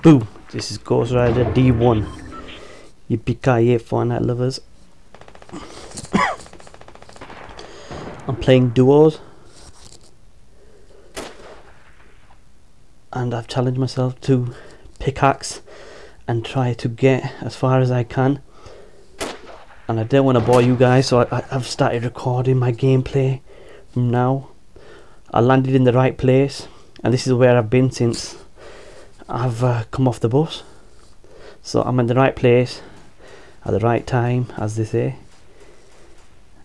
Boom! This is Ghost Rider D1. Yippee-ki-yay, Fortnite lovers. I'm playing duos. And I've challenged myself to pickaxe and try to get as far as I can. And I don't want to bore you guys, so I, I've started recording my gameplay from now. I landed in the right place, and this is where I've been since I've uh, come off the bus. So I'm in the right place at the right time, as they say.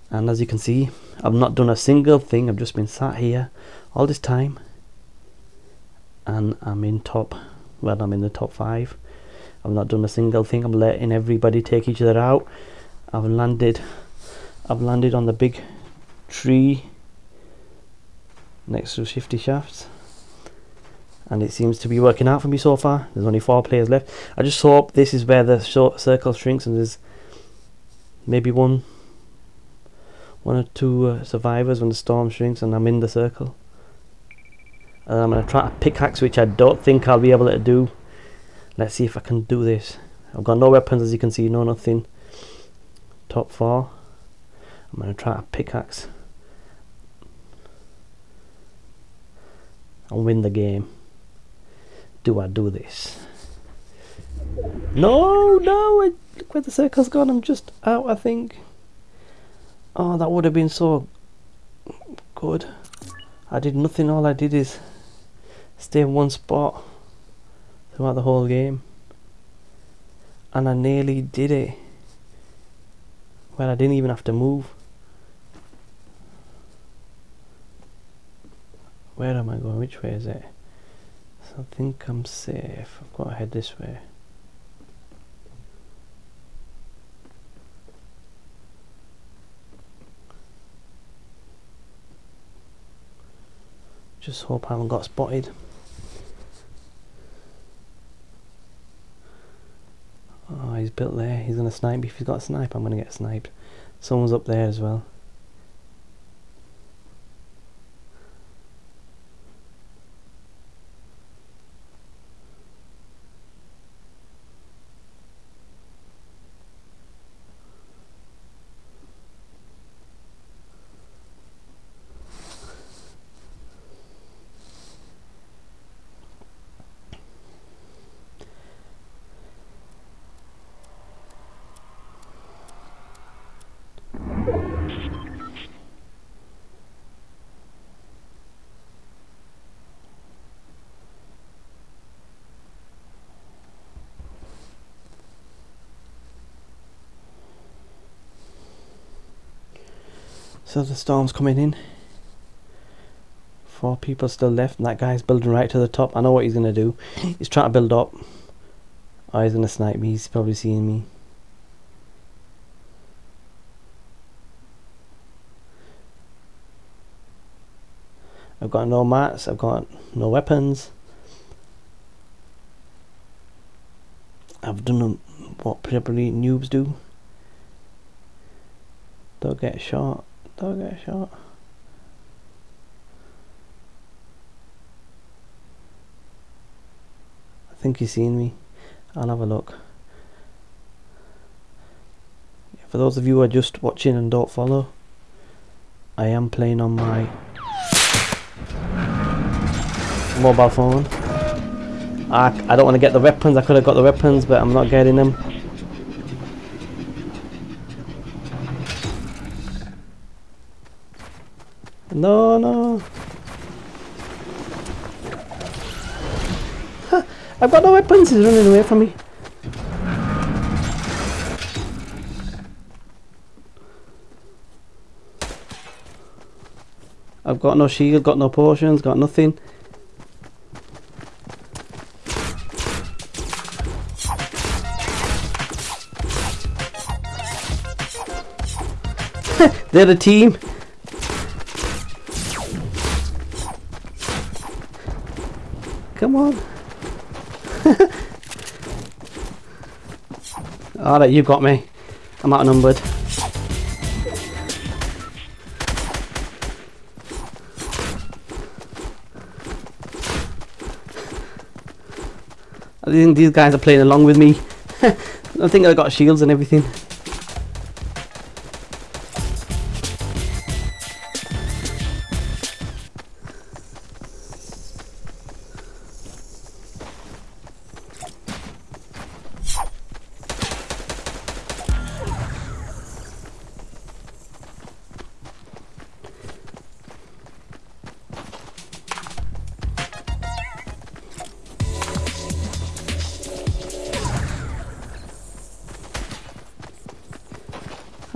And as you can see, I've not done a single thing. I've just been sat here all this time, and I'm in top. Well, I'm in the top five. I've not done a single thing. I'm letting everybody take each other out. I've landed I've landed on the big tree next to shifty shafts and it seems to be working out for me so far. There's only four players left. I just hope this is where the short circle shrinks and there's maybe one one or two uh, survivors when the storm shrinks and I'm in the circle. And I'm going to try a pickaxe which I don't think I'll be able to do. Let's see if I can do this. I've got no weapons as you can see no nothing. Top four. I'm going to try a pickaxe. And win the game. Do I do this? No, no, look where the circle's gone. I'm just out, I think. Oh, that would have been so good. I did nothing. All I did is stay in one spot throughout the whole game. And I nearly did it. Well, I didn't even have to move. Where am I going? Which way is it? I think I'm safe. I've got to head this way. Just hope I haven't got spotted. Oh, he's built there. He's going to snipe. If he's got a snipe, I'm going to get sniped. Someone's up there as well. So the storm's coming in. Four people still left, and that guy's building right to the top. I know what he's going to do. He's trying to build up. Oh, he's going to snipe me. He's probably seeing me. I've got no mats. I've got no weapons. I've done what probably noobs do. Don't get shot. Don't get shot. I think he's seen me. I'll have a look. For those of you who are just watching and don't follow, I am playing on my mobile phone. I, I don't want to get the weapons, I could have got the weapons but I'm not getting them. No, no. I've got no weapons. He's running away from me. I've got no shield, got no potions, got nothing. They're the team. Come on. Alright, you got me. I'm outnumbered. I think these guys are playing along with me. I think I got shields and everything.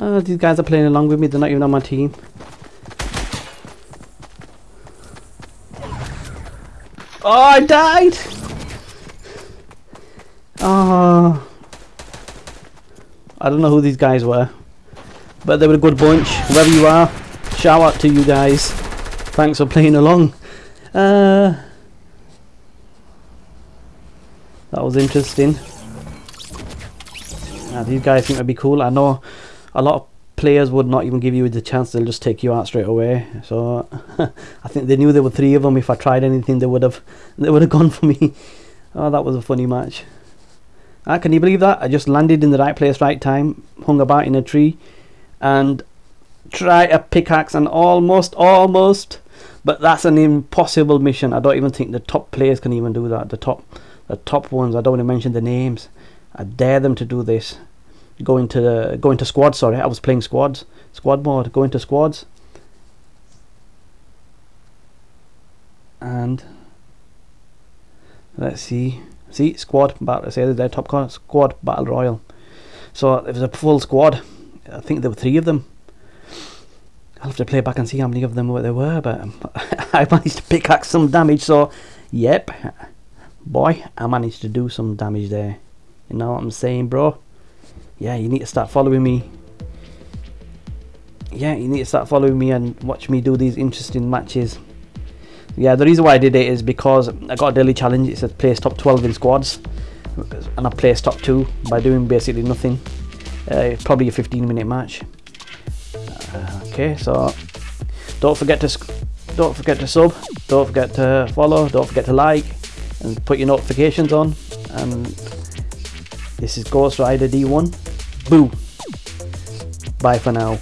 Uh, these guys are playing along with me, they're not even on my team. Oh, I died! Oh. I don't know who these guys were. But they were a good bunch. Whoever you are, shout out to you guys. Thanks for playing along. Uh, that was interesting. Ah, these guys seem to be cool. I know a lot of players would not even give you the chance they'll just take you out straight away. So I think they knew there were three of them. If I tried anything they would have they would have gone for me. Oh that was a funny match. Ah, can you believe that? I just landed in the right place right time hung about in a tree and try a pickaxe and almost almost but that's an impossible mission. I don't even think the top players can even do that. The top the top ones I don't want to mention the names. I dare them to do this going to going to squad sorry. I was playing squads. Squad mode going to squads. And let's see. See squad battle. Say their top corner. Squad battle royal. So it was a full squad. I think there were three of them. I'll have to play back and see how many of them there were but I managed to pickaxe some damage so yep. Boy I managed to do some damage there. You know what I'm saying bro yeah, you need to start following me. Yeah, you need to start following me and watch me do these interesting matches. Yeah, the reason why I did it is because I got a daily challenge. It said place top 12 in squads. And I placed top 2 by doing basically nothing. Uh, probably a 15 minute match. Uh, okay, so don't forget to don't forget to sub, don't forget to follow, don't forget to like, and put your notifications on. And this is Ghost Rider D1. Boo. Bye for now.